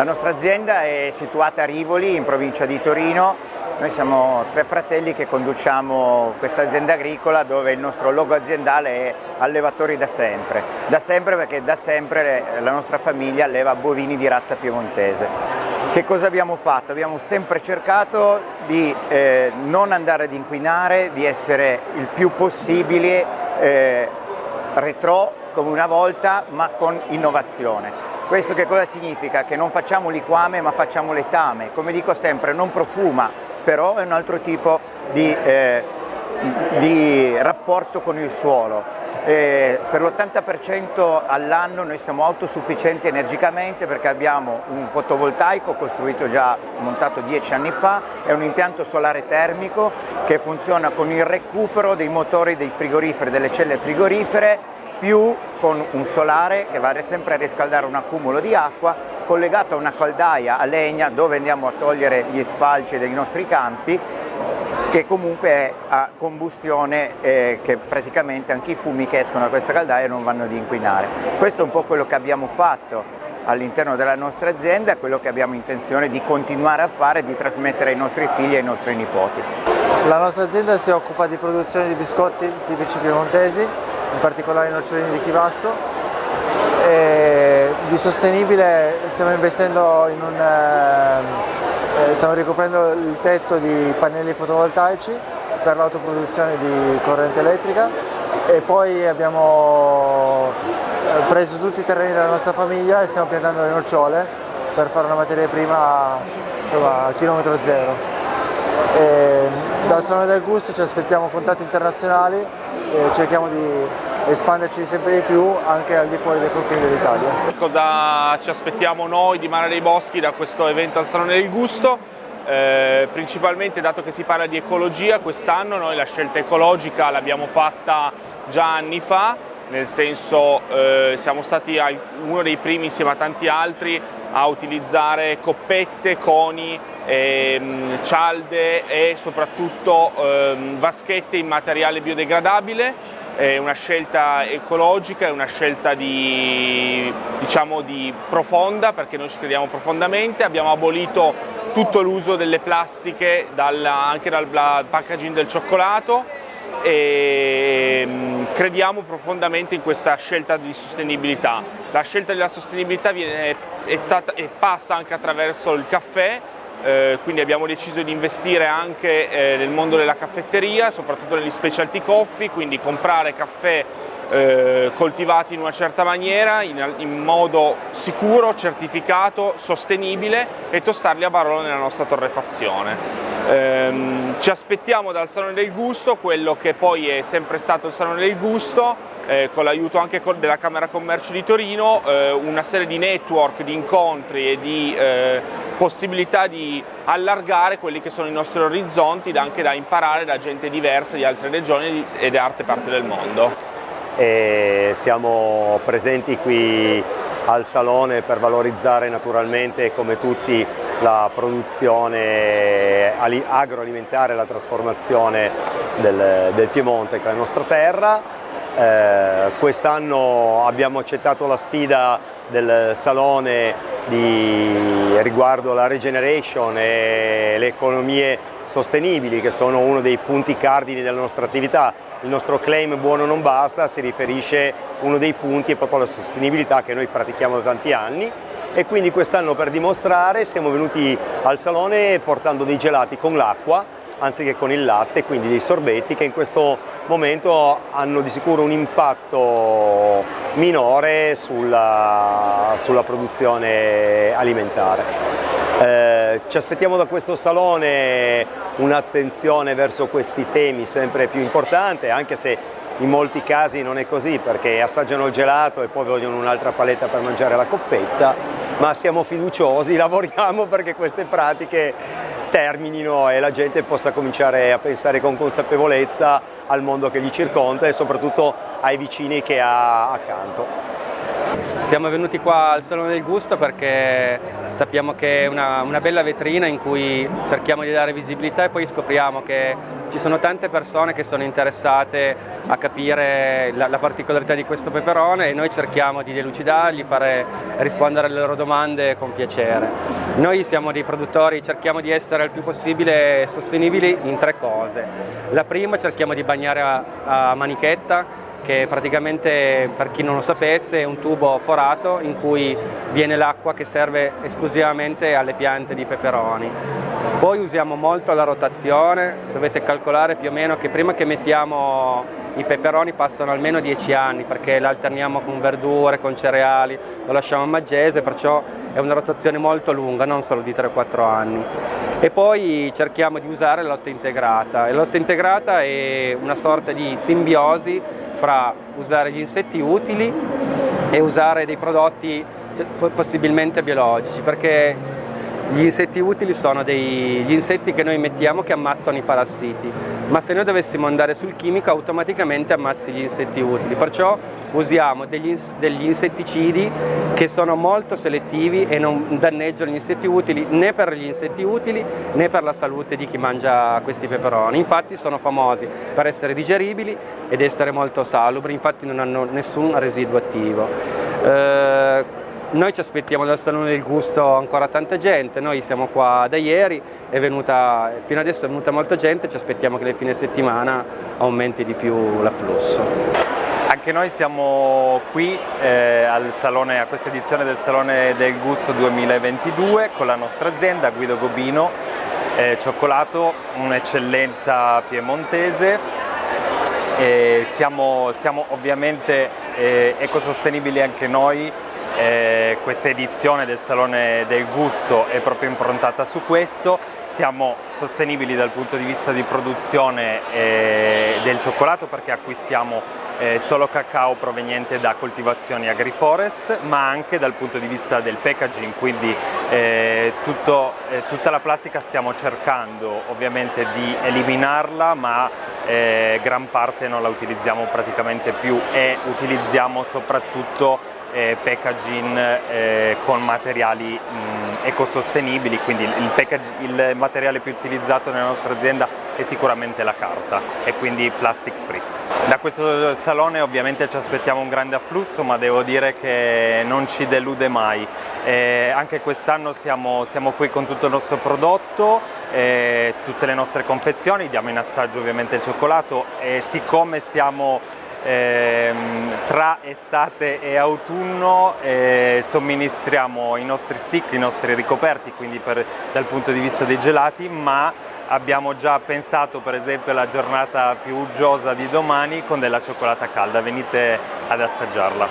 La nostra azienda è situata a Rivoli, in provincia di Torino. Noi siamo tre fratelli che conduciamo questa azienda agricola dove il nostro logo aziendale è allevatori da sempre. Da sempre perché da sempre la nostra famiglia alleva bovini di razza piemontese. Che cosa abbiamo fatto? Abbiamo sempre cercato di eh, non andare ad inquinare, di essere il più possibile eh, retro come una volta ma con innovazione. Questo che cosa significa? Che non facciamo liquame ma facciamo letame, come dico sempre non profuma, però è un altro tipo di, eh, di rapporto con il suolo. Eh, per l'80% all'anno noi siamo autosufficienti energicamente perché abbiamo un fotovoltaico costruito già, montato dieci anni fa, è un impianto solare termico che funziona con il recupero dei motori dei frigoriferi, delle celle frigorifere più con un solare che va sempre a riscaldare un accumulo di acqua collegato a una caldaia a legna dove andiamo a togliere gli sfalci dei nostri campi che comunque è a combustione eh, che praticamente anche i fumi che escono da questa caldaia non vanno ad inquinare. Questo è un po' quello che abbiamo fatto all'interno della nostra azienda, quello che abbiamo intenzione di continuare a fare e di trasmettere ai nostri figli e ai nostri nipoti. La nostra azienda si occupa di produzione di biscotti tipici piemontesi in particolare i nocciolini di Chivasso. E di sostenibile stiamo investendo in un... Eh, stiamo ricoprendo il tetto di pannelli fotovoltaici per l'autoproduzione di corrente elettrica e poi abbiamo eh, preso tutti i terreni della nostra famiglia e stiamo piantando le nocciole per fare una materia prima insomma, a chilometro zero. E dal Salone del Gusto ci aspettiamo contatti internazionali e cerchiamo di espanderci sempre di più anche al di fuori dei confini dell'Italia. Cosa ci aspettiamo noi di Mare dei Boschi da questo evento al Salone del Gusto? Eh, principalmente dato che si parla di ecologia quest'anno noi la scelta ecologica l'abbiamo fatta già anni fa nel senso eh, siamo stati uno dei primi insieme a tanti altri a utilizzare coppette, coni, ehm, cialde e soprattutto ehm, vaschette in materiale biodegradabile. È una scelta ecologica, è una scelta di, diciamo, di profonda perché noi ci crediamo profondamente, abbiamo abolito tutto l'uso delle plastiche dal, anche dal packaging del cioccolato e mm, crediamo profondamente in questa scelta di sostenibilità. La scelta della sostenibilità viene, è stata, e passa anche attraverso il caffè eh, quindi abbiamo deciso di investire anche eh, nel mondo della caffetteria, soprattutto negli specialty coffee, quindi comprare caffè eh, coltivati in una certa maniera, in, in, modo sicuro, certificato, sostenibile e tostarli a barolo nella nostra torrefazione. Ehm, ci aspettiamo dal Salone del Gusto quello che poi è sempre stato il Salone del Gusto, eh, con l'aiuto anche della Camera Commercio di Torino, eh, una serie di network, di incontri e di eh, possibilità di allargare quelli che sono i nostri orizzonti anche da imparare da gente diversa di altre regioni e da altre parti del mondo. E siamo presenti qui al Salone per valorizzare naturalmente come tutti la produzione agroalimentare e la trasformazione del, del Piemonte che è la nostra terra. Eh, Quest'anno abbiamo accettato la sfida del Salone di, riguardo la regeneration e le economie sostenibili che sono uno dei punti cardini della nostra attività. Il nostro claim buono non basta si riferisce uno dei punti è proprio alla sostenibilità che noi pratichiamo da tanti anni e quindi quest'anno per dimostrare siamo venuti al salone portando dei gelati con l'acqua anziché con il latte, quindi dei sorbetti che in questo momento hanno di sicuro un impatto minore sulla, sulla produzione alimentare. Eh, ci aspettiamo da questo salone un'attenzione verso questi temi sempre più importante, anche se in molti casi non è così perché assaggiano il gelato e poi vogliono un'altra paletta per mangiare la coppetta, ma siamo fiduciosi, lavoriamo perché queste pratiche terminino e la gente possa cominciare a pensare con consapevolezza al mondo che gli circonda e soprattutto ai vicini che ha accanto. Siamo venuti qua al Salone del Gusto perché sappiamo che è una, una, bella vetrina in cui cerchiamo di dare visibilità e poi scopriamo che ci sono tante persone che sono interessate a capire la, la particolarità di questo peperone e noi cerchiamo di delucidargli, fare rispondere alle loro domande con piacere. Noi siamo dei produttori, cerchiamo di essere il più possibile sostenibili in tre cose. La prima cerchiamo di bagnare a, a manichetta che praticamente per chi non lo sapesse è un tubo forato in cui viene l'acqua che serve esclusivamente alle piante di peperoni. Poi usiamo molto la rotazione, dovete calcolare più o meno che prima che mettiamo i peperoni passano almeno 10 anni perché l'alterniamo con verdure, con cereali, lo lasciamo a maggese, perciò è una rotazione molto lunga, non solo di 3-4 anni. E poi cerchiamo di usare la lotta integrata. la lotta integrata è una sorta di simbiosi fra usare gli insetti utili e usare dei prodotti cioè, possibilmente biologici perché gli insetti utili sono degli insetti che noi mettiamo che ammazzano i parassiti, ma se noi dovessimo andare sul chimico automaticamente ammazzi gli insetti utili, perciò usiamo degli, degli insetticidi che sono molto selettivi e non danneggiano gli insetti utili né per gli insetti utili né per la salute di chi mangia questi peperoni. Infatti sono famosi per essere digeribili ed essere molto salubri, infatti non hanno nessun residuo attivo. Eh, noi ci aspettiamo dal Salone del Gusto ancora tanta gente, noi siamo qua da ieri, venuta, fino adesso è venuta molta gente, ci aspettiamo che nel fine settimana aumenti di più l'afflusso. Anche noi siamo qui eh, salone, a questa edizione del Salone del Gusto 2022 con la nostra azienda Guido Gobino eh, Cioccolato, un'eccellenza piemontese. Eh, siamo, siamo, ovviamente eh, ecosostenibili anche noi eh, questa edizione del Salone del Gusto è proprio improntata su questo, siamo sostenibili dal punto di vista di produzione eh, del cioccolato perché acquistiamo eh, solo cacao proveniente da coltivazioni agriforest ma anche dal punto di vista del packaging quindi eh, tutto, eh, tutta la plastica stiamo cercando ovviamente di eliminarla ma eh, gran parte non la utilizziamo praticamente più e utilizziamo soprattutto eh, packaging eh, con materiali mh, ecosostenibili, quindi il, il, materiale più utilizzato nella nostra azienda è sicuramente la carta e quindi plastic free. Da questo salone ovviamente ci aspettiamo un grande afflusso ma devo dire che non ci delude mai. Eh, anche quest'anno siamo, siamo, qui con tutto il nostro prodotto, eh, tutte le nostre confezioni, diamo in assaggio ovviamente il cioccolato e siccome siamo ehm, tra estate e autunno eh, somministriamo i nostri stick, i nostri ricoperti, quindi per, dal punto di vista dei gelati, ma abbiamo già pensato per esempio alla giornata più uggiosa di domani con della cioccolata calda, venite ad assaggiarla.